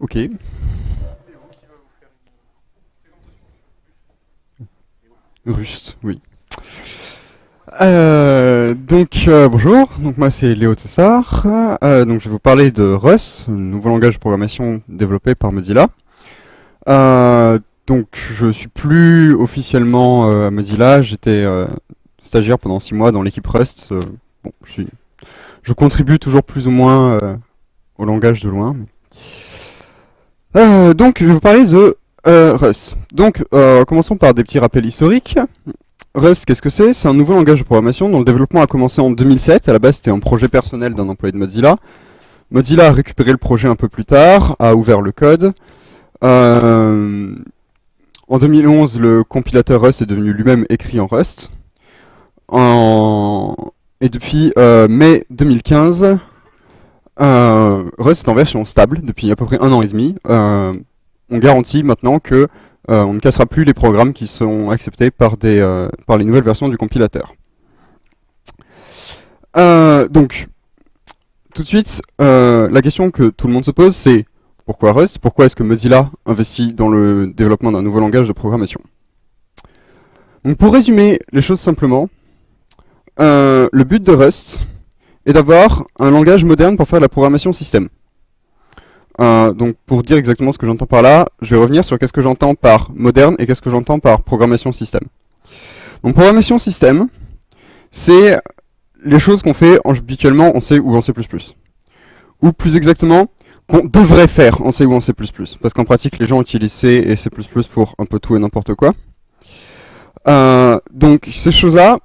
Ok. Rust, oui. Euh, donc euh, bonjour, donc moi c'est Léo Tessar, euh, donc je vais vous parler de Rust, un nouveau langage de programmation développé par Mozilla. Euh, donc je suis plus officiellement euh, à Mozilla, j'étais euh, stagiaire pendant six mois dans l'équipe Rust. Bon, je, suis, je contribue toujours plus ou moins au langage de loin. mais- Euh, donc je vais vous parler de euh, Rust. Donc euh, commençons par des petits rappels historiques. Rust, qu'est-ce que c'est? C'est un nouveau langage de programmation dont le développement a commencé en 2007. À la base, c'était un projet personnel d'un employé de Mozilla. Mozilla a récupéré le projet un peu plus tard, a ouvert le code. En 2011, le compilateur Rust est devenu lui-même écrit en Rust. Et depuis mai 2015, euh, Rust est en version stable depuis à peu près un an et demi. Euh, on garantit maintenant que euh, on ne cassera plus les programmes qui sont acceptés par, les nouvelles versions du compilateur. Donc, tout de suite, la question que tout le monde se pose, c'est pourquoi Rust? Pourquoi est-ce que Mozilla investit dans le développement d'un nouveau langage de programmation? Pour résumer les choses simplement, le but de Rust est d'avoir un langage moderne pour faire de la programmation système. Euh, donc pour dire exactement ce que j'entends par là, je vais revenir sur qu'est-ce que j'entends par moderne et qu'est-ce que j'entends par programmation système. Donc programmation système, c'est les choses qu'on fait habituellement en C ou en C++. Ou plus exactement, qu'on devrait faire en C ou en C++. Parce qu'en pratique, les gens utilisent C et C++ pour un peu tout et n'importe quoi. Euh, donc ces choses-là,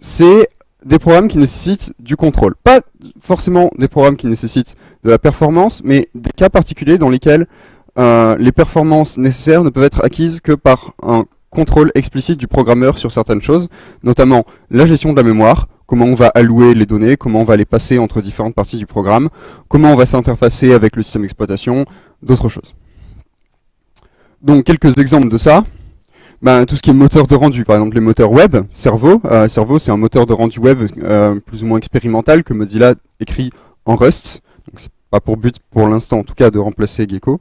c'est des programmes qui nécessitent du contrôle. Pas forcément des programmes qui nécessitent de la performance, mais des cas particuliers dans lesquels euh, les performances nécessaires ne peuvent être acquises que par un contrôle explicite du programmeur sur certaines choses, notamment la gestion de la mémoire, comment on va allouer les données, comment on va les passer entre différentes parties du programme, comment on va s'interfacer avec le système d'exploitation, d'autres choses. Donc quelques exemples de ça. Ben, tout ce qui est moteur de rendu, par exemple les moteurs web, Servo, euh, Servo c'est un moteur de rendu web euh, plus ou moins expérimental que Mozilla écrit en Rust, donc c'est pas pour but pour l'instant en tout cas de remplacer Gecko.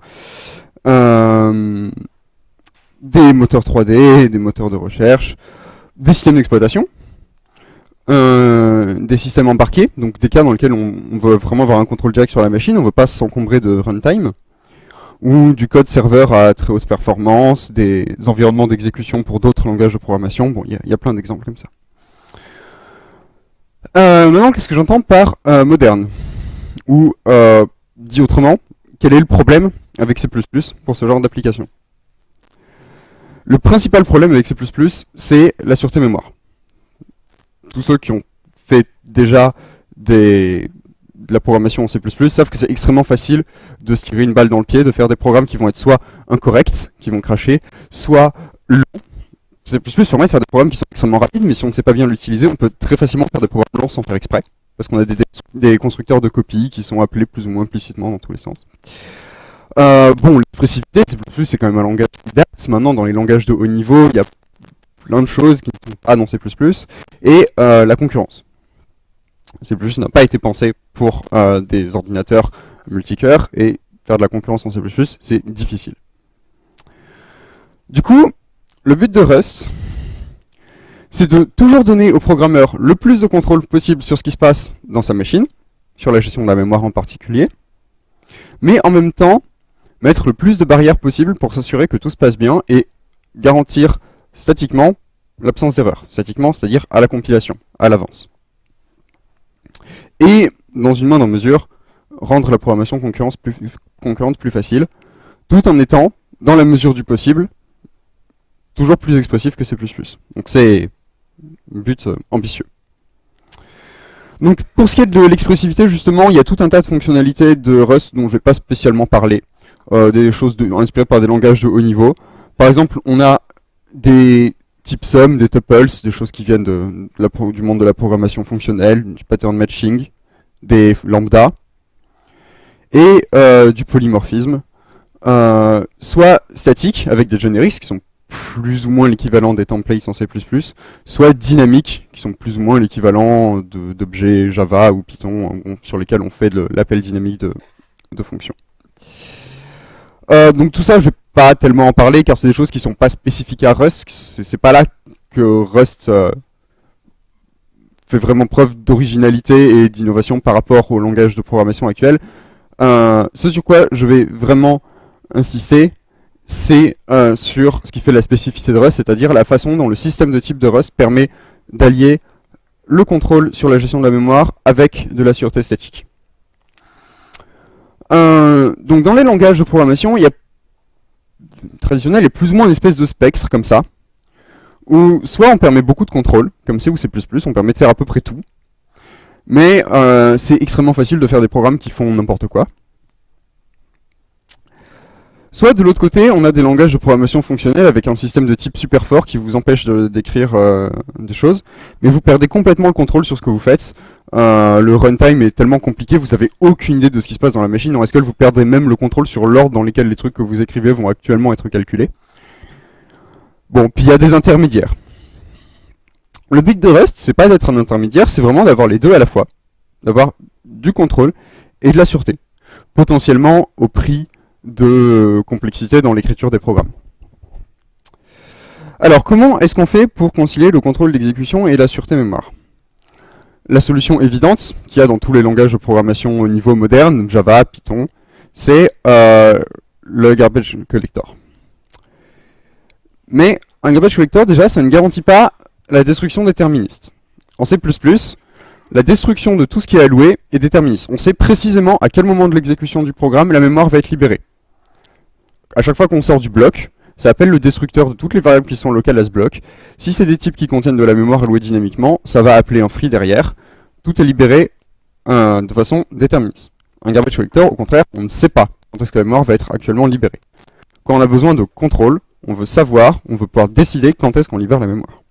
Euh, des moteurs 3D, des moteurs de recherche, des systèmes d'exploitation, euh, des systèmes embarqués, donc des cas dans lesquels on, on veut vraiment avoir un contrôle direct sur la machine, on veut pas s'encombrer de runtime, ou du code serveur à très haute performance, des environnements d'exécution pour d'autres langages de programmation, bon, il y, a- plein d'exemples comme ça. Euh, maintenant, qu'est-ce que j'entends par euh, moderne? Ou, euh, dit autrement, quel est le problème avec C++ pour ce genre d'application? Le principal problème avec C++, c'est la sûreté mémoire. Tous ceux qui ont fait déjà des, de la programmation en C++ savent que c'est extrêmement facile de se tirer une balle dans le pied, de faire des programmes qui vont être soit incorrects, qui vont cracher, soit longs. C++ permet de faire des programmes qui sont extrêmement rapides, mais si on ne sait pas bien l'utiliser, on peut très facilement faire des programmes longs sans faire exprès. Parce qu'on a des, des constructeurs de copies qui sont appelés plus ou moins implicitement dans tous les sens. Euh, bon, l'expressivité, C++ c'est quand même un langage qui date. Maintenant, dans les langages de haut niveau, il y a plein de choses qui ne sont pas dans C++. Et euh, la concurrence. C++ n'a pas été pensé pour euh, des ordinateurs multicœurs, et faire de la concurrence en C++, c'est difficile. Du coup, le but de Rust, c'est de toujours donner au programmeur le plus de contrôle possible sur ce qui se passe dans sa machine, sur la gestion de la mémoire en particulier, mais en même temps, mettre le plus de barrières possible pour s'assurer que tout se passe bien et garantir statiquement l'absence d'erreur. Statiquement, c'est-à-dire à la compilation, à l'avance. Et, dans une moindre mesure, rendre la programmation plus, concurrente plus facile, tout en étant, dans la mesure du possible, toujours plus expressif que C++. Donc c'est un but euh, ambitieux. Donc pour ce qui est de l'expressivité, justement, il y a tout un tas de fonctionnalités de Rust dont je ne vais pas spécialement parler, euh, des choses inspirées par des langages de haut niveau. Par exemple, on a des types sum, des tuples, des choses qui viennent de, de du monde de la programmation fonctionnelle, du pattern matching, des lambda, et euh, du polymorphisme, euh, soit statique, avec des generics qui sont plus ou moins l'équivalent des templates en C++, soit dynamiques, qui sont plus ou moins l'équivalent d'objets Java ou Python, sur lesquels on fait l'appel dynamique de, de fonctions. Euh, donc tout ça, je vais pas tellement en parler car c'est des choses qui sont pas spécifiques à Rust. C'est pas là que Rust euh, fait vraiment preuve d'originalité et d'innovation par rapport au langage de programmation actuel. Euh, ce sur quoi je vais vraiment insister, c'est euh, sur ce qui fait la spécificité de Rust, c'est-à-dire la façon dont le système de type de Rust permet d'allier le contrôle sur la gestion de la mémoire avec de la sûreté statique. Euh, donc dans les langages de programmation, il y a traditionnel, il y a plus ou moins une espèce de spectre comme ça, où soit on permet beaucoup de contrôle, comme C ou C++, on permet de faire à peu près tout, mais euh, c'est extrêmement facile de faire des programmes qui font n'importe quoi. Soit de l'autre côté, on a des langages de programmation fonctionnelle avec un système de type super fort qui vous empêche d'écrire euh, des choses, mais vous perdez complètement le contrôle sur ce que vous faites. Euh, le runtime est tellement compliqué, vous avez aucune idée de ce qui se passe dans la machine, en que vous perdrez même le contrôle sur l'ordre dans lequel les trucs que vous écrivez vont actuellement être calculés. Bon, puis il y a des intermédiaires. Le but de Rust, c'est pas d'être un intermédiaire, c'est vraiment d'avoir les deux à la fois. D'avoir du contrôle et de la sûreté. Potentiellement au prix de complexité dans l'écriture des programmes. Alors, comment est-ce qu'on fait pour concilier le contrôle d'exécution et la sûreté mémoire? La solution évidente, qu'il y a dans tous les langages de programmation au niveau moderne, Java, Python, c'est euh, le garbage collector. Mais un garbage collector, déjà, ça ne garantit pas la destruction déterministe. En C++, la destruction de tout ce qui est alloué est déterministe. On sait précisément à quel moment de l'exécution du programme la mémoire va être libérée à chaque fois qu'on sort du bloc, ça appelle le destructeur de toutes les variables qui sont locales à ce bloc. Si c'est des types qui contiennent de la mémoire allouée dynamiquement, ça va appeler un free derrière. Tout est libéré euh, de façon déterministe. Un garbage collector, au contraire, on ne sait pas quand est-ce que la mémoire va être actuellement libérée. Quand on a besoin de contrôle, on veut savoir, on veut pouvoir décider quand est-ce qu'on libère la mémoire.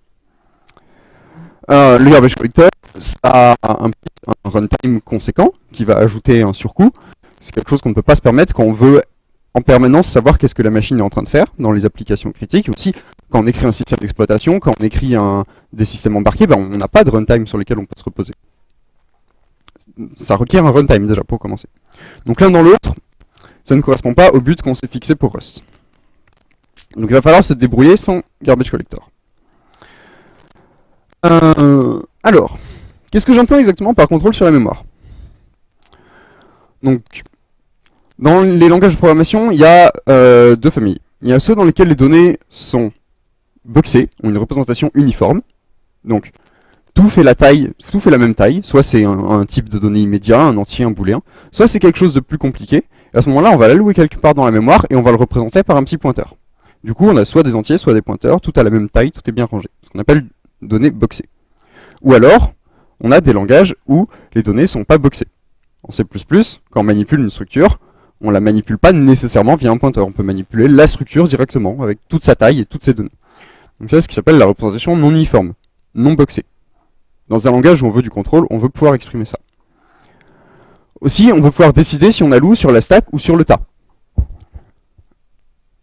Euh, le garbage collector, ça a un, un runtime conséquent qui va ajouter un surcoût. C'est quelque chose qu'on ne peut pas se permettre quand on veut en permanence savoir qu'est-ce que la machine est en train de faire dans les applications critiques. Aussi, quand on écrit un système d'exploitation, quand on écrit un, des systèmes embarqués, ben, on n'a pas de runtime sur lesquels on peut se reposer. Ça requiert un runtime déjà pour commencer. Donc l'un dans l'autre, ça ne correspond pas au but qu'on s'est fixé pour Rust. Donc il va falloir se débrouiller sans garbage collector. Euh, alors, qu'est-ce que j'entends exactement par contrôle sur la mémoire? Donc, dans les langages de programmation, il y a euh, deux familles. Il y a ceux dans lesquels les données sont boxées, ont une représentation uniforme. Donc, tout fait la taille, tout fait la même taille. Soit c'est un, type de données immédiat, un entier, un booléen. Soit c'est quelque chose de plus compliqué. Et à ce moment-là, on va l'allouer quelque part dans la mémoire et on va le représenter par un petit pointeur. Du coup, on a soit des entiers, soit des pointeurs, tout à la même taille, tout est bien rangé. Ce qu'on appelle données boxées. Ou alors, on a des langages où les données sont pas boxées. En C++, quand on manipule une structure, on la manipule pas nécessairement via un pointeur. On peut manipuler la structure directement avec toute sa taille et toutes ses données. Donc c'est ce qui s'appelle la représentation non uniforme, non boxée. Dans un langage où on veut du contrôle, on veut pouvoir exprimer ça. Aussi, on veut pouvoir décider si on alloue sur la stack ou sur le tas.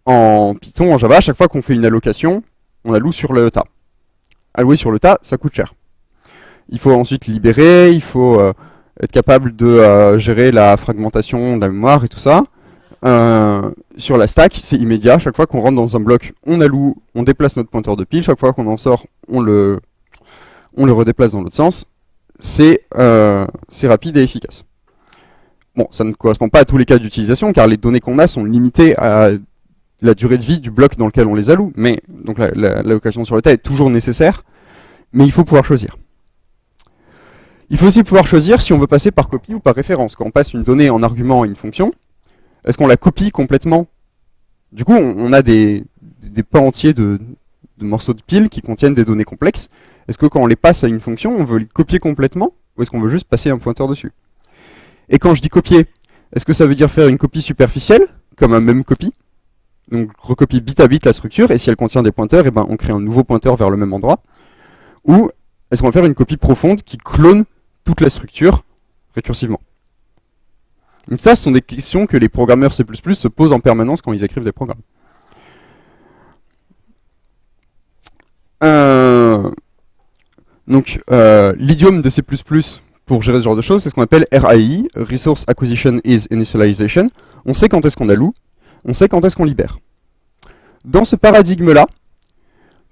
En Python, en Java, à chaque fois qu'on fait une allocation, on alloue sur le tas. Allouer sur le tas, ça coûte cher. Il faut ensuite libérer, il faut euh, être capable de euh, gérer la fragmentation de la mémoire et tout ça. Euh, sur la stack, c'est immédiat. Chaque fois qu'on rentre dans un bloc, on alloue, on déplace notre pointeur de pile. Chaque fois qu'on en sort, on le, on le redéplace dans l'autre sens. C'est euh, rapide et efficace. Bon, ça ne correspond pas à tous les cas d'utilisation, car les données qu'on a sont limitées à la durée de vie du bloc dans lequel on les alloue. Mais donc l'allocation sur le tas est toujours nécessaire, mais il faut pouvoir choisir. Il faut aussi pouvoir choisir si on veut passer par copie ou par référence. Quand on passe une donnée en argument à une fonction, est-ce qu'on la copie complètement? Du coup, on, a des, des pans entiers de, morceaux de piles qui contiennent des données complexes. Est-ce que quand on les passe à une fonction, on veut les copier complètement? Ou est-ce qu'on veut juste passer un pointeur dessus? Et quand je dis copier, est-ce que ça veut dire faire une copie superficielle, comme un même copie? Donc recopier bit à bit la structure, et si elle contient des pointeurs, et eh ben on crée un nouveau pointeur vers le même endroit. Ou est-ce qu'on va faire une copie profonde qui clone toute la structure récursivement. Donc ça, ce sont des questions que les programmeurs C++ se posent en permanence quand ils écrivent des programmes. Euh, donc, euh, l'idiome de C++ pour gérer ce genre de choses, c'est ce qu'on appelle RAI, Resource Acquisition is Initialization. On sait quand est-ce qu'on alloue. on sait quand est-ce qu'on libère. Dans ce paradigme-là,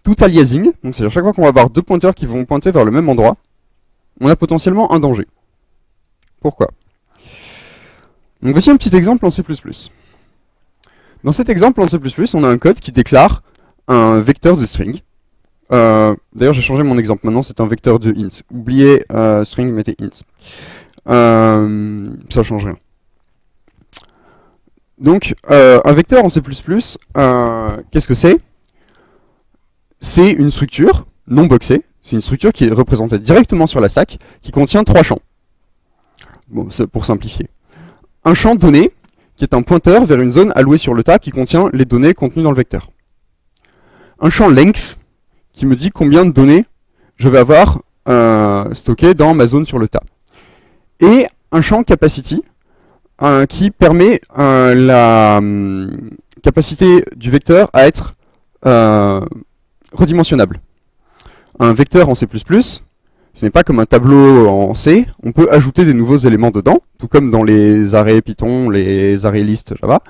tout aliasing, donc c'est à chaque fois qu'on va avoir deux pointeurs qui vont pointer vers le même endroit, on a potentiellement un danger. Pourquoi? Donc voici un petit exemple en C++. Dans cet exemple en C++, on a un code qui déclare un vecteur de string. Euh, d'ailleurs, j'ai changé mon exemple. Maintenant, c'est un vecteur de int. Oubliez euh, string, mettez int. Euh, ça change rien. Donc, un vecteur en C++, qu'est-ce que c'est? C'est une structure non boxée. C'est une structure qui est représentée directement sur la stack, qui contient trois champs. Bon, pour simplifier. Un champ donné, qui est un pointeur vers une zone allouée sur le tas qui contient les données contenues dans le vecteur. Un champ length, qui me dit combien de données je vais avoir euh, stockées dans ma zone sur le tas. Et un champ capacity, euh, qui permet euh, la hum, capacité du vecteur à être redimensionnable. Un vecteur en C++, ce n'est pas comme un tableau en C, on peut ajouter des nouveaux éléments dedans, tout comme dans les arrêts Python, les arrêts list Java.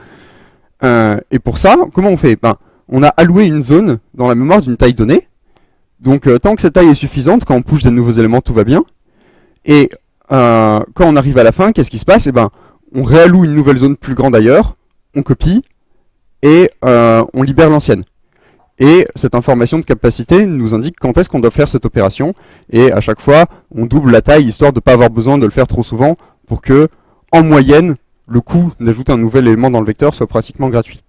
Euh, et pour ça, comment on fait? Ben, On a alloué une zone dans la mémoire d'une taille donnée. Donc euh, tant que cette taille est suffisante, quand on push des nouveaux éléments, tout va bien. Et euh, quand on arrive à la fin, qu'est-ce qui se passe? Eh ben, on réalloue une nouvelle zone plus grande ailleurs, on copie, et on libère l'ancienne. Et cette information de capacité nous indique quand est-ce qu'on doit faire cette opération. Et à chaque fois, on double la taille, histoire de ne pas avoir besoin de le faire trop souvent, pour que, en moyenne, le coût d'ajouter un nouvel élément dans le vecteur soit pratiquement gratuit.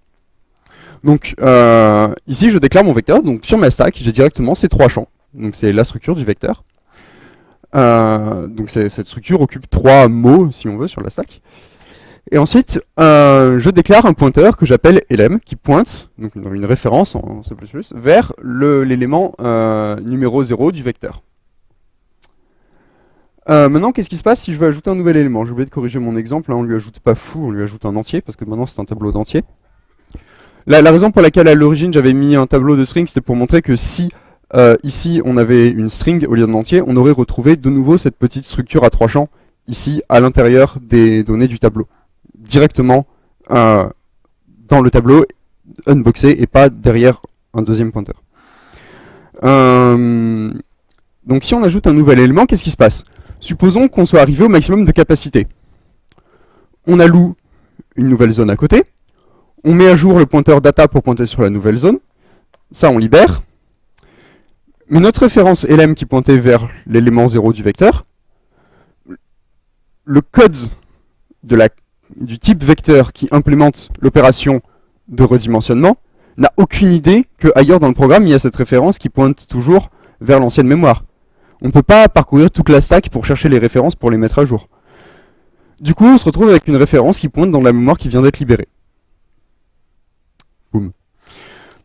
Donc euh, ici, je déclare mon vecteur. Donc sur ma stack, j'ai directement ces trois champs. Donc c'est la structure du vecteur. Euh, donc cette structure occupe trois mots, si on veut, sur la stack. Et ensuite, euh, je déclare un pointeur que j'appelle elem, qui pointe, donc une référence en C++, vers l'élément euh, numéro 0 du vecteur. Euh, maintenant, qu'est-ce qui se passe si je veux ajouter un nouvel élément? J'ai oublié de corriger mon exemple, là on lui ajoute pas fou, on lui ajoute un entier, parce que maintenant c'est un tableau d'entier. La, la, raison pour laquelle à l'origine j'avais mis un tableau de string, c'était pour montrer que si ici on avait une string au lieu d'un entier, on aurait retrouvé de nouveau cette petite structure à trois champs, ici à l'intérieur des données du tableau directement euh, dans le tableau unboxé et pas derrière un deuxième pointeur. Euh, donc si on ajoute un nouvel élément, qu'est-ce qui se passe? Supposons qu'on soit arrivé au maximum de capacité. On alloue une nouvelle zone à côté, on met à jour le pointeur data pour pointer sur la nouvelle zone, ça on libère, mais notre référence lm qui pointait vers l'élément 0 du vecteur, le code de la du type vecteur qui implémente l'opération de redimensionnement n'a aucune idée que ailleurs dans le programme, il y a cette référence qui pointe toujours vers l'ancienne mémoire. On ne peut pas parcourir toute la stack pour chercher les références pour les mettre à jour. Du coup, on se retrouve avec une référence qui pointe dans la mémoire qui vient d'être libérée.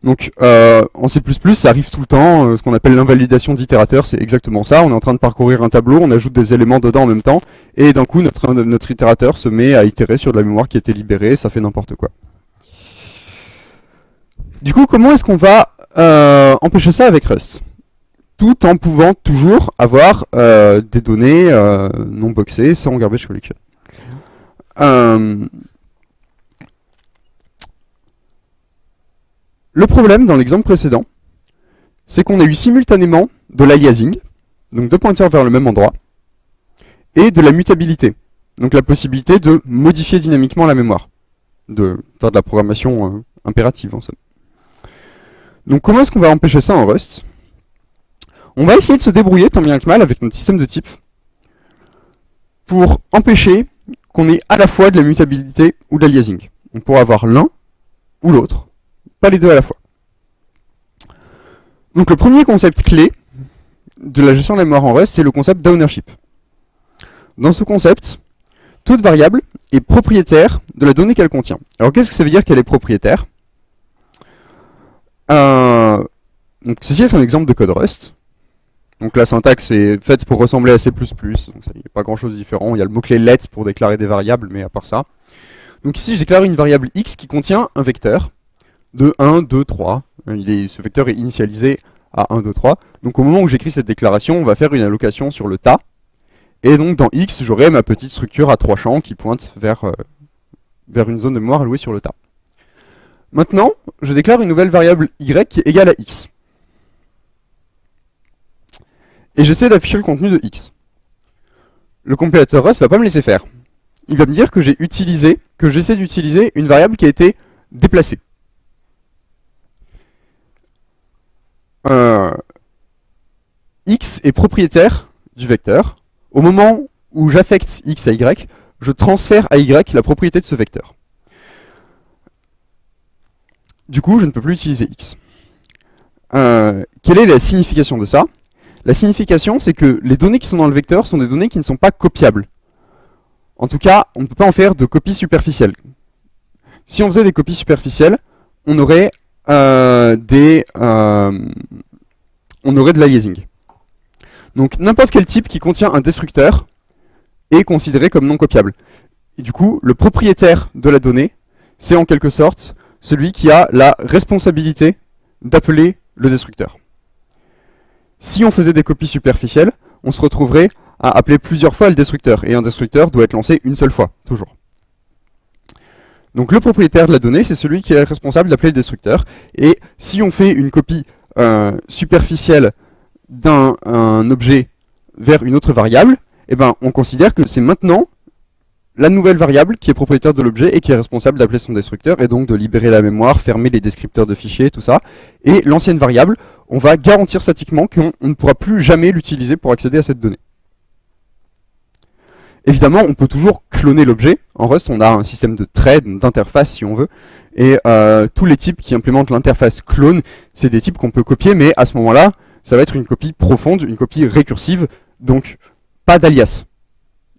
Donc euh, en C++, ça arrive tout le temps, euh, ce qu'on appelle l'invalidation d'itérateur, c'est exactement ça. On est en train de parcourir un tableau, on ajoute des éléments dedans en même temps, et d'un coup notre, notre itérateur se met à itérer sur de la mémoire qui a été libérée, ça fait n'importe quoi. Du coup, comment est-ce qu'on va euh, empêcher ça avec Rust? Tout en pouvant toujours avoir des données non boxées sans garbage collection. Le problème dans l'exemple précédent, c'est qu'on a eu simultanément de l'aliasing, donc deux pointeurs vers le même endroit, et de la mutabilité, donc la possibilité de modifier dynamiquement la mémoire, de faire de la programmation euh, impérative en somme. Donc comment est-ce qu'on va empêcher ça en Rust? On va essayer de se débrouiller tant bien que mal avec notre système de type pour empêcher qu'on ait à la fois de la mutabilité ou de l'aliasing. On pourra avoir l'un ou l'autre, pas les deux à la fois. Donc le premier concept clé de la gestion de la mémoire en Rust, c'est le concept d'ownership. Dans ce concept, toute variable est propriétaire de la donnée qu'elle contient. Alors qu'est-ce que ça veut dire qu'elle est propriétaire? Euh, donc, Ceci est un exemple de code Rust. Donc la syntaxe est faite pour ressembler à C++, donc il n'y a pas grand chose de différent. Il y a le mot-clé let pour déclarer des variables, mais à part ça. Donc ici, je déclare une variable x qui contient un vecteur de 1, 2, 3. Il est, ce vecteur est initialisé à 1, 2, 3. Donc au moment où j'écris cette déclaration, on va faire une allocation sur le tas. Et donc dans X, j'aurai ma petite structure à trois champs qui pointe vers, euh, vers une zone de mémoire allouée sur le tas. Maintenant, je déclare une nouvelle variable y qui est égale à x. Et j'essaie d'afficher le contenu de x. Le compilateur Rust va pas me laisser faire. Il va me dire que j'ai utilisé, que j'essaie d'utiliser une variable qui a été déplacée. X est propriétaire du vecteur. Au moment où j'affecte x à y, je transfère à y la propriété de ce vecteur. Du coup, je ne peux plus utiliser x. Euh, quelle est la signification de ça? La signification, c'est que les données qui sont dans le vecteur sont des données qui ne sont pas copiables. En tout cas, on ne peut pas en faire de copies superficielles. Si on faisait des copies superficielles, on aurait euh, des, euh, on aurait de l'aliasing. Donc n'importe quel type qui contient un destructeur est considéré comme non copiable. Et du coup, le propriétaire de la donnée, c'est en quelque sorte celui qui a la responsabilité d'appeler le destructeur. Si on faisait des copies superficielles, on se retrouverait à appeler plusieurs fois le destructeur, et un destructeur doit être lancé une seule fois, toujours. Donc le propriétaire de la donnée, c'est celui qui est responsable d'appeler le destructeur, et si on fait une copie euh, superficielle d'un objet vers une autre variable, eh ben, on considère que c'est maintenant la nouvelle variable qui est propriétaire de l'objet et qui est responsable d'appeler son destructeur et donc de libérer la mémoire, fermer les descripteurs de fichiers, tout ça. Et l'ancienne variable, on va garantir statiquement qu'on ne pourra plus jamais l'utiliser pour accéder à cette donnée. Évidemment, on peut toujours cloner l'objet. En Rust, on a un système de thread, d'interface si on veut. Et euh, tous les types qui implémentent l'interface clone, c'est des types qu'on peut copier, mais à ce moment-là, ça va être une copie profonde, une copie récursive, donc pas d'alias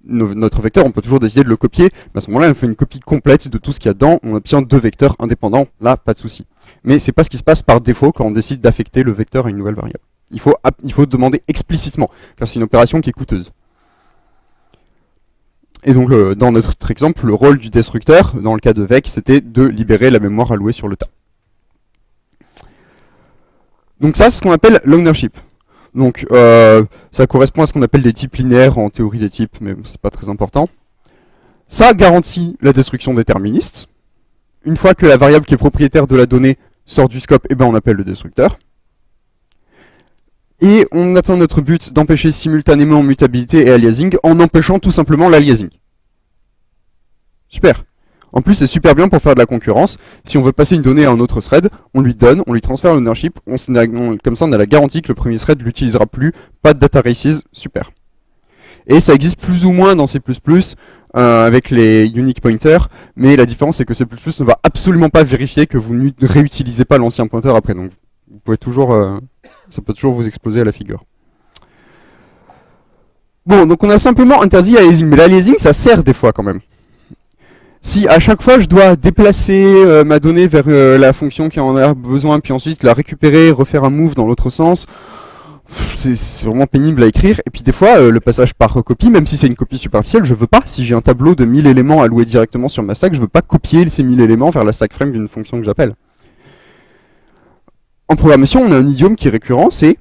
notre vecteur, on peut toujours décider de le copier, mais à ce moment-là, on fait une copie complète de tout ce qu'il y a dedans, on obtient deux vecteurs indépendants, là, pas de souci. Mais c'est pas ce qui se passe par défaut quand on décide d'affecter le vecteur à une nouvelle variable. Il faut, il faut demander explicitement, car c'est une opération qui est coûteuse. Et donc, dans notre exemple, le rôle du destructeur, dans le cas de VEC, c'était de libérer la mémoire allouée sur le tas. Donc ça, c'est ce qu'on appelle l'ownership. Donc euh, ça correspond à ce qu'on appelle des types linéaires en théorie des types, mais c'est pas très important. Ça garantit la destruction déterministe. Une fois que la variable qui est propriétaire de la donnée sort du scope, eh ben on appelle le destructeur. Et on atteint notre but d'empêcher simultanément mutabilité et aliasing en empêchant tout simplement l'aliasing. Super en plus, c'est super bien pour faire de la concurrence. Si on veut passer une donnée à un autre thread, on lui donne, on lui transfère l'ownership, comme ça on a la garantie que le premier thread l'utilisera plus, pas de data races, super. Et ça existe plus ou moins dans C++, euh, avec les unique pointers, mais la différence c'est que C++ ne va absolument pas vérifier que vous ne réutilisez pas l'ancien pointeur après, donc vous pouvez toujours, euh, ça peut toujours vous exploser à la figure. Bon, donc on a simplement interdit l'aliasing, mais l'aliasing ça sert des fois quand même si à chaque fois je dois déplacer euh, ma donnée vers euh, la fonction qui en a besoin, puis ensuite la récupérer, refaire un move dans l'autre sens, c'est vraiment pénible à écrire. Et puis des fois, euh, le passage par copie, même si c'est une copie superficielle, je veux pas. Si j'ai un tableau de 1000 éléments alloués directement sur ma stack, je veux pas copier ces 1000 éléments vers la stack frame d'une fonction que j'appelle. En programmation, on a un idiome qui est récurrent, c'est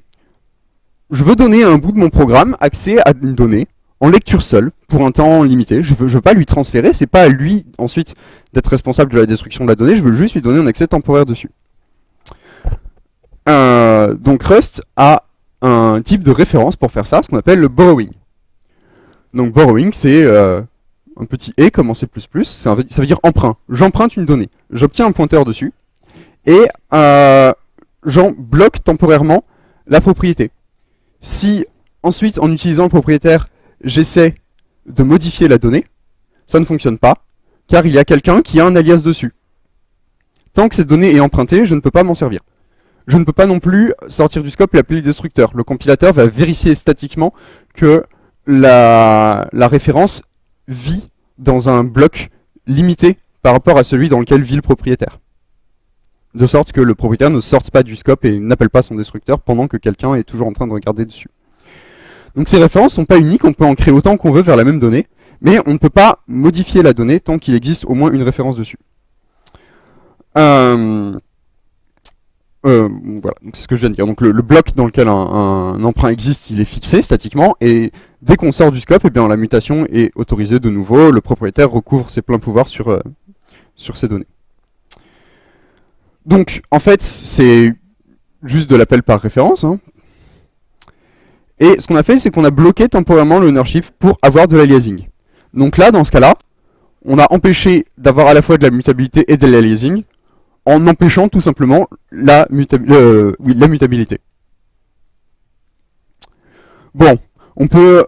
je veux donner à un bout de mon programme accès à une donnée, en lecture seule, pour un temps limité. Je veux, veux pas lui transférer, c'est pas à lui ensuite d'être responsable de la destruction de la donnée, je veux juste lui donner un accès temporaire dessus. Euh, donc Rust a un type de référence pour faire ça, ce qu'on appelle le borrowing. Donc borrowing, c'est euh, un petit et comme en C++, ça veut, ça veut dire emprunt. J'emprunte une donnée, j'obtiens un pointeur dessus, et euh, j'en bloque temporairement la propriété. Si ensuite, en utilisant le propriétaire, j'essaie de modifier la donnée, ça ne fonctionne pas, car il y a quelqu'un qui a un alias dessus. Tant que cette donnée est empruntée, je ne peux pas m'en servir. Je ne peux pas non plus sortir du scope et appeler le destructeur. Le compilateur va vérifier statiquement que la, la référence vit dans un bloc limité par rapport à celui dans lequel vit le propriétaire. De sorte que le propriétaire ne sorte pas du scope et n'appelle pas son destructeur pendant que quelqu'un est toujours en train de regarder dessus. Donc ces références sont pas uniques, on peut en créer autant qu'on veut vers la même donnée, mais on ne peut pas modifier la donnée tant qu'il existe au moins une référence dessus. Euh, euh, voilà, c'est ce que je viens de dire. Donc le, bloc dans lequel un, emprunt existe, il est fixé statiquement, et dès qu'on sort du scope, eh bien, la mutation est autorisée de nouveau, le propriétaire recouvre ses pleins pouvoirs sur, euh, sur ces données. Donc, en fait, c'est juste de l'appel par référence. Hein. Et ce qu'on a fait, c'est qu'on a bloqué temporairement l'ownership pour avoir de l'aliasing. Donc là, dans ce cas-là, on a empêché d'avoir à la fois de la mutabilité et de l'aliasing, en empêchant tout simplement la, mutabilité. Bon, on peut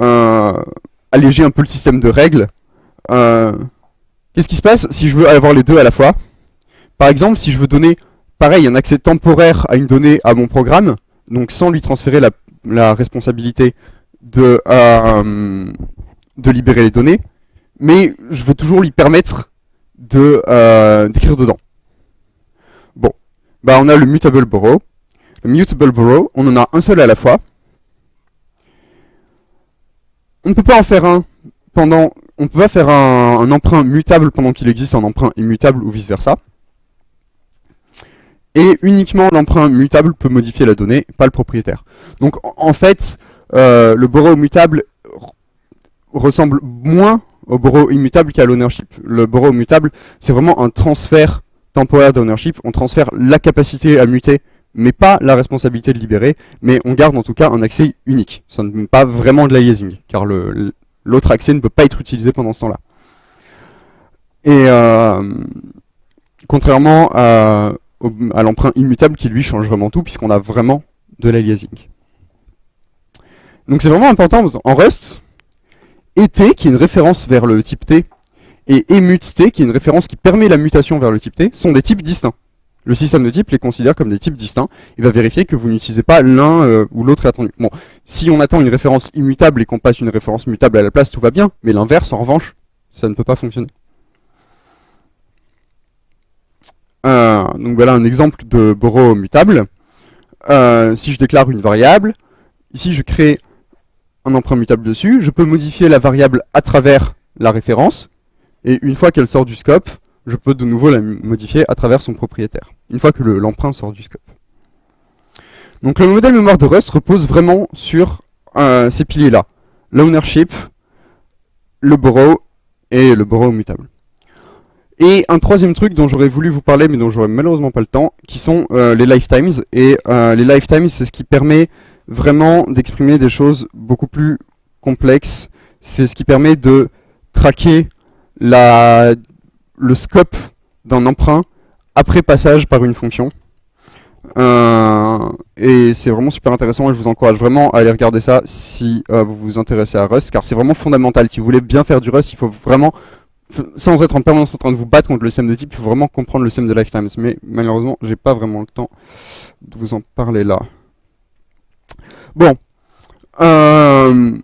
euh, alléger un peu le système de règles. Euh, qu'est-ce qui se passe si je veux avoir les deux à la fois? Par exemple, si je veux donner, pareil, un accès temporaire à une donnée à mon programme, donc sans lui transférer la responsabilité de, euh, de libérer les données, mais je veux toujours lui permettre euh, d'écrire dedans. Bon, bah on a le mutable borrow. Le mutable borrow, on en a un seul à la fois. On ne peut pas en faire un pendant, on peut pas faire un emprunt mutable pendant qu'il existe un emprunt immutable ou vice versa. Et uniquement l'emprunt mutable peut modifier la donnée, pas le propriétaire. Donc en fait, euh, le borrow mutable ressemble moins au borrow immutable qu'à l'ownership. Le borrow mutable, c'est vraiment un transfert temporaire d'ownership. On transfère la capacité à muter, mais pas la responsabilité de libérer, mais on garde en tout cas un accès unique. Ça ne met pas vraiment de l'aliasing, car l'autre accès ne peut pas être utilisé pendant ce temps-là. Et euh, contrairement à, à l'emprunt immutable qui lui change vraiment tout puisqu'on a vraiment de l'aliasing. Donc c'est vraiment important en Rust, et T qui est une référence vers le type T et emut T qui est une référence qui permet la mutation vers le type T sont des types distincts. Le système de type les considère comme des types distincts. Il va vérifier que vous n'utilisez pas l'un euh, ou l'autre attendu. Bon, si on attend une référence immutable et qu'on passe une référence mutable à la place, tout va bien. Mais l'inverse, en revanche, ça ne peut pas fonctionner. Euh, donc voilà un exemple de borrow mutable. Euh, si je déclare une variable, ici je crée un emprunt mutable dessus, je peux modifier la variable à travers la référence, et une fois qu'elle sort du scope, je peux de nouveau la modifier à travers son propriétaire, une fois que l'emprunt sort du scope. Donc le modèle mémoire de Rust repose vraiment sur euh, ces piliers-là. L'ownership, le borrow et le borrow mutable. Et un troisième truc dont j'aurais voulu vous parler, mais dont j'aurais malheureusement pas le temps, qui sont euh, les lifetimes. Et euh, les lifetimes, c'est ce qui permet vraiment d'exprimer des choses beaucoup plus complexes. C'est ce qui permet de traquer le scope d'un emprunt après passage par une fonction. Euh, et c'est vraiment super intéressant et je vous encourage vraiment à aller regarder ça si vous vous intéressez à Rust, car c'est vraiment fondamental. Si vous voulez bien faire du Rust, il faut vraiment sans être en permanence en train de vous battre contre le système de type, il faut vraiment comprendre le système de lifetimes. Mais malheureusement, j'ai pas vraiment le temps de vous en parler là. Bon. Euh,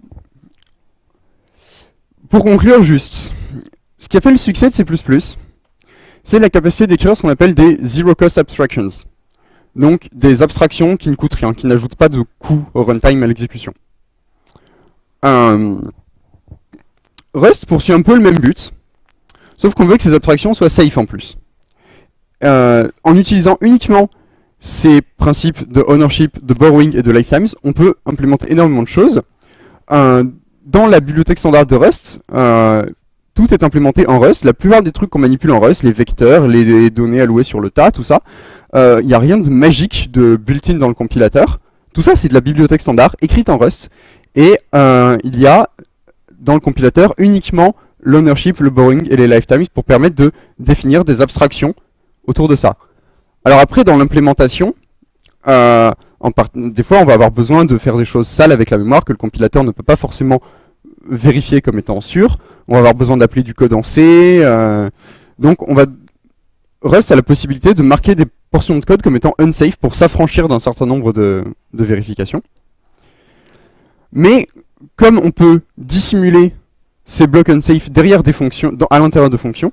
pour conclure juste, ce qui a fait le succès de C++, c'est la capacité d'écrire ce qu'on appelle des Zero Cost Abstractions. Donc des abstractions qui ne coûtent rien, qui n'ajoutent pas de coût au runtime à l'exécution. Euh, Rust poursuit un peu le même but, Sauf qu'on veut que ces abstractions soient safe en plus. Euh, en utilisant uniquement ces principes de ownership, de borrowing et de lifetimes, on peut implémenter énormément de choses. Euh, dans la bibliothèque standard de Rust, euh, tout est implémenté en Rust. La plupart des trucs qu'on manipule en Rust, les vecteurs, les, données allouées sur le tas, tout ça, il n'y a rien de magique de built-in dans le compilateur. Tout ça, c'est de la bibliothèque standard, écrite en Rust. Et il y a dans le compilateur uniquement l'ownership, le borrowing et les lifetimes pour permettre de définir des abstractions autour de ça. Alors après, dans l'implémentation, euh, des fois on va avoir besoin de faire des choses sales avec la mémoire que le compilateur ne peut pas forcément vérifier comme étant sûr. On va avoir besoin d'appeler du code en C. Euh, donc on va Rust a la possibilité de marquer des portions de code comme étant unsafe pour s'affranchir d'un certain nombre de, de vérifications. Mais comme on peut dissimuler ces blocs unsafe derrière des fonctions, à l'intérieur de fonctions.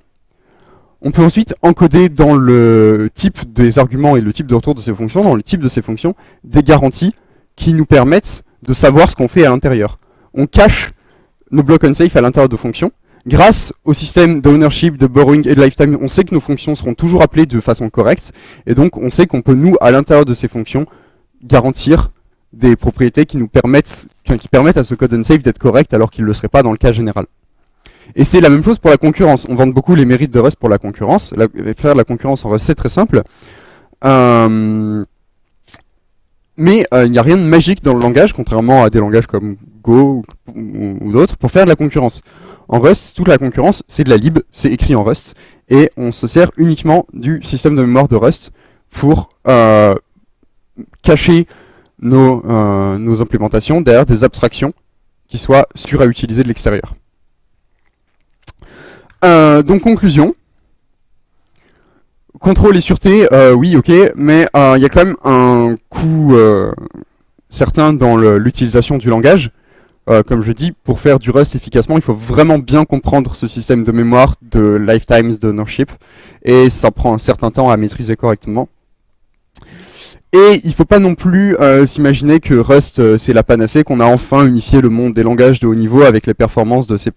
On peut ensuite encoder dans le type des arguments et le type de retour de ces fonctions, dans le type de ces fonctions, des garanties qui nous permettent de savoir ce qu'on fait à l'intérieur. On cache nos blocs unsafe à l'intérieur de fonctions. Grâce au système d'ownership, de borrowing et de lifetime, on sait que nos fonctions seront toujours appelées de façon correcte. Et donc, on sait qu'on peut, nous, à l'intérieur de ces fonctions, garantir des propriétés qui nous permettent, qui permettent à ce code unsafe d'être correct alors qu'il ne le serait pas dans le cas général. Et c'est la même chose pour la concurrence. On vante beaucoup les mérites de Rust pour la concurrence. faire la concurrence en Rust, c'est très simple. Euh, mais euh, il n'y a rien de magique dans le langage, contrairement à des langages comme Go ou, d'autres, pour faire de la concurrence. En Rust, toute la concurrence, c'est de la lib, c'est écrit en Rust, et on se sert uniquement du système de mémoire de Rust pour euh, cacher nos, nos implémentations derrière des abstractions qui soient sûres à utiliser de l'extérieur. Euh, donc conclusion. Contrôle et sûreté, euh, oui, ok, mais euh, il y a quand même un coût certain dans l'utilisation du langage. comme je dis, pour faire du Rust efficacement, il faut vraiment bien comprendre ce système de mémoire de lifetimes d'ownership, et ça prend un certain temps à maîtriser correctement. Et il ne faut pas non plus s'imaginer que Rust c'est la panacée, qu'on a enfin unifié le monde des langages de haut niveau avec les performances de C++.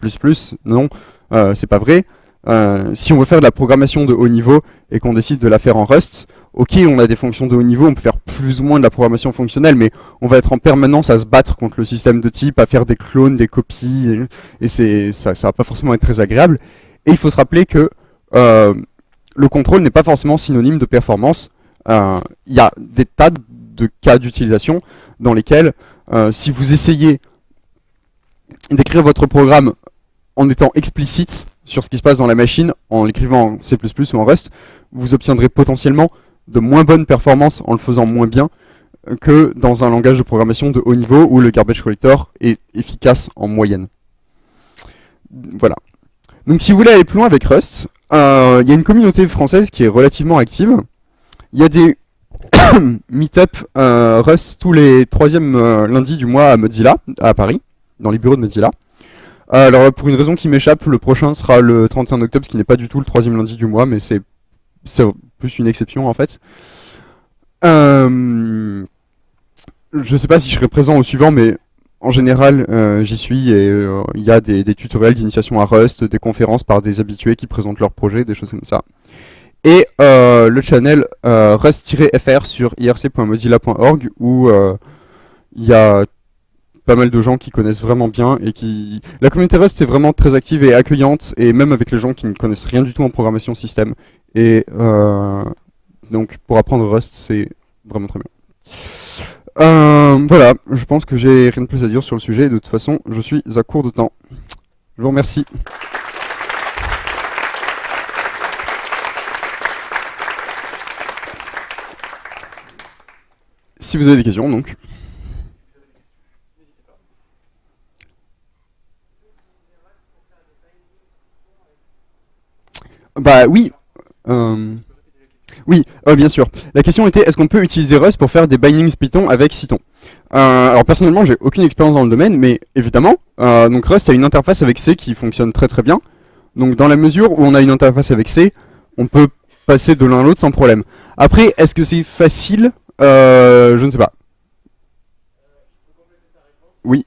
Non, euh, c'est pas vrai. Euh, si on veut faire de la programmation de haut niveau et qu'on décide de la faire en Rust, ok, on a des fonctions de haut niveau, on peut faire plus ou moins de la programmation fonctionnelle, mais on va être en permanence à se battre contre le système de type, à faire des clones, des copies, et, c'est ça, ça va pas forcément être très agréable. Et il faut se rappeler que euh, le contrôle n'est pas forcément synonyme de performance. Il y a des tas de cas d'utilisation dans lesquels, si vous essayez d'écrire votre programme en étant explicite sur ce qui se passe dans la machine, en l'écrivant en C++ ou en Rust, vous obtiendrez potentiellement de moins bonnes performances en le faisant moins bien que dans un langage de programmation de haut niveau où le garbage collector est efficace en moyenne. Voilà. Donc si vous voulez aller plus loin avec Rust, euh, il y a une communauté française qui est relativement active. Il y a des meet-up euh, Rust tous les troisièmes euh, lundis du mois à Mozilla, à Paris, dans les bureaux de Mozilla. Alors pour une raison qui m'échappe, le prochain sera le 31 octobre, ce qui n'est pas du tout le troisième lundi du mois, mais c'est plus une exception en fait. Euh, je sais pas si je serai présent au suivant, mais en général, j'y suis et il y a des, tutoriels d'initiation à Rust, des conférences par des habitués qui présentent leurs projets, des choses comme ça. Et le channel rust-fr sur irc.mozilla.org où il y a pas mal de gens qui connaissent vraiment bien et qui... La communauté Rust est vraiment très active et accueillante, et même avec les gens qui ne connaissent rien du tout en programmation système. Et euh, donc pour apprendre Rust, c'est vraiment très bien. Euh, voilà, je pense que j'ai rien de plus à dire sur le sujet, de toute façon, je suis à court de temps. Je vous remercie. Si vous avez des questions, donc. Bah oui. Euh, oui, euh, bien sûr. La question était, est-ce qu'on peut utiliser Rust pour faire des bindings Python avec Cython euh, Alors personnellement, j'ai aucune expérience dans le domaine, mais évidemment, donc Rust a une interface avec C qui fonctionne très très bien. Donc dans la mesure où on a une interface avec C, on peut passer de l'un à l'autre sans problème. Après, est-ce que c'est facile Je ne sais pas. Oui.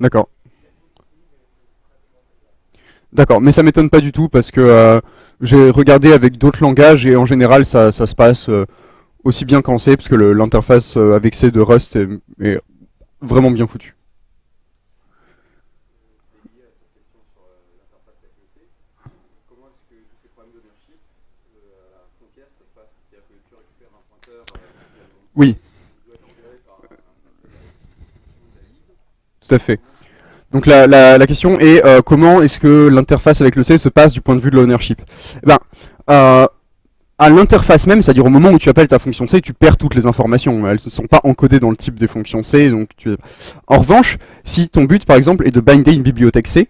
D'accord. D'accord, mais ça m'étonne pas du tout parce que euh, j'ai regardé avec d'autres langages et en général ça, se passe euh, aussi bien qu'en C parce que l'interface euh, avec C de Rust est, vraiment bien foutue. Oui. Tout à fait. Donc la, la, question est euh, comment est-ce que l'interface avec le C se passe du point de vue de l'ownership? Eh ben, euh, à l'interface même, c'est-à-dire au moment où tu appelles ta fonction C, tu perds toutes les informations. Elles ne sont pas encodées dans le type des fonctions C. Donc tu... En revanche, si ton but par exemple est de binder une bibliothèque C,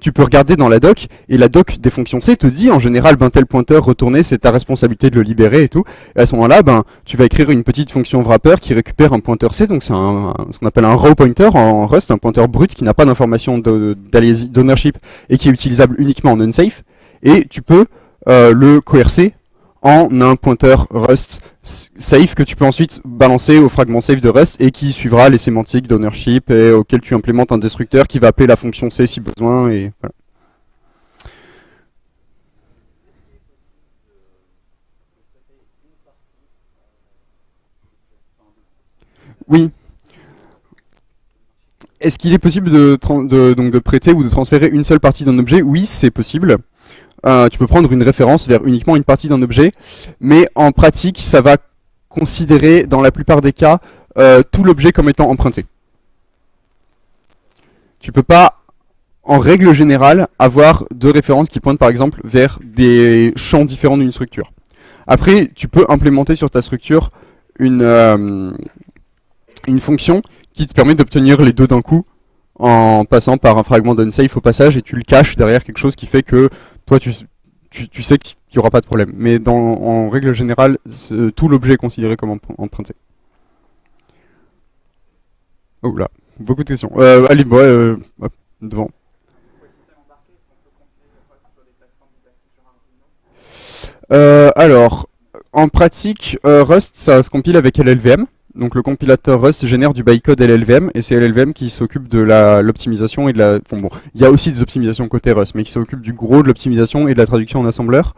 tu peux regarder dans la doc, et la doc des fonctions C te dit en général, ben tel pointeur retourné, c'est ta responsabilité de le libérer et tout. Et à ce moment-là, ben tu vas écrire une petite fonction wrapper qui récupère un pointeur C, donc c'est ce qu'on appelle un raw pointer en Rust, un pointeur brut qui n'a pas d'information d'ownership et qui est utilisable uniquement en unsafe. Et tu peux euh, le coercer en un pointeur Rust safe que tu peux ensuite balancer au fragment safe de Rust et qui suivra les sémantiques d'ownership et auquel tu implémentes un destructeur qui va appeler la fonction C si besoin et. Oui. Est-ce qu'il est possible de, donc de prêter ou de transférer une seule partie d'un objet? Oui, c'est possible. Tu peux prendre une référence vers uniquement une partie d'un objet, mais en pratique, ça va considérer, dans la plupart des cas, euh, tout l'objet comme étant emprunté. Tu peux pas, en règle générale, avoir deux références qui pointent par exemple vers des champs différents d'une structure. Après, tu peux implémenter sur ta structure une, euh, une fonction qui te permet d'obtenir les deux d'un coup en passant par un fragment d'unsafe au passage et tu le caches derrière quelque chose qui fait que toi tu, tu, sais qu'il n'y aura pas de problème. Mais en règle générale, tout l'objet est considéré comme emprunté. Oh là, beaucoup de questions. Euh, allez, moi, euh, devant. Euh, alors, en pratique, euh, Rust, ça se compile avec LLVM. Donc le compilateur Rust génère du bytecode LLVM et c'est LLVM qui s'occupe de l'optimisation et de la... Bon, bon, il y a aussi des optimisations côté Rust, mais qui s'occupe du gros de l'optimisation et de la traduction en assembleur.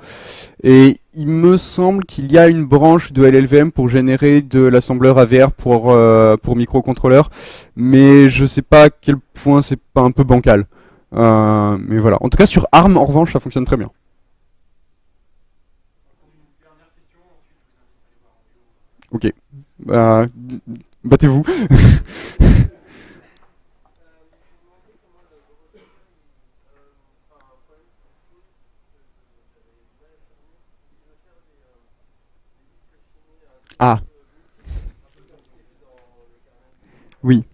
Et il me semble qu'il y a une branche de LLVM pour générer de l'assembleur AVR pour, euh, pour microcontrôleurs, mais je sais pas à quel point c'est pas un peu bancal. Euh, mais voilà. En tout cas, sur ARM, en revanche, ça fonctionne très bien. Ok. Bah, battez-vous. ah. Oui.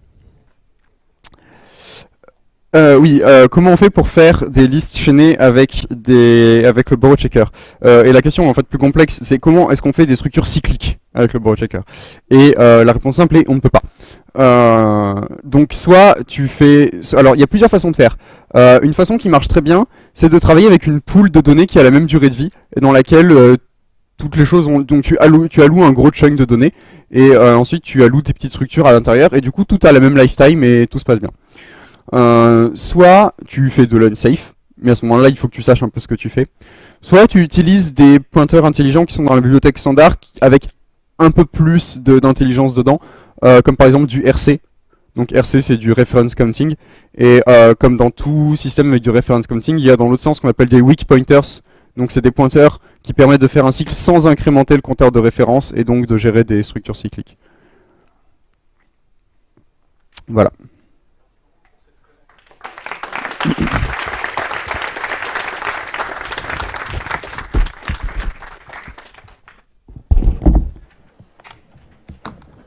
Euh, oui, euh, comment on fait pour faire des listes chaînées avec des le borrow checker euh, Et la question en fait plus complexe, c'est comment est-ce qu'on fait des structures cycliques? Avec le borrow Et la réponse simple est on ne peut pas. donc soit tu fais, alors il y a plusieurs façons de faire. une façon qui marche très bien, c'est de travailler avec une pool de données qui a la même durée de vie dans laquelle toutes les choses ont, donc tu alloues, tu alloues un gros chunk de données et ensuite tu alloues tes petites structures à l'intérieur et du coup tout a la même lifetime et tout se passe bien. Euh, soit tu fais de l'unsafe, mais à ce moment-là, il faut que tu saches un peu ce que tu fais. Soit tu utilises des pointeurs intelligents qui sont dans la bibliothèque standard avec un peu plus d'intelligence dedans, euh, comme par exemple du RC. Donc RC c'est du reference counting, et euh, comme dans tout système avec du reference counting, il y a dans l'autre sens ce qu'on appelle des weak pointers, donc c'est des pointeurs qui permettent de faire un cycle sans incrémenter le compteur de référence, et donc de gérer des structures cycliques. Voilà.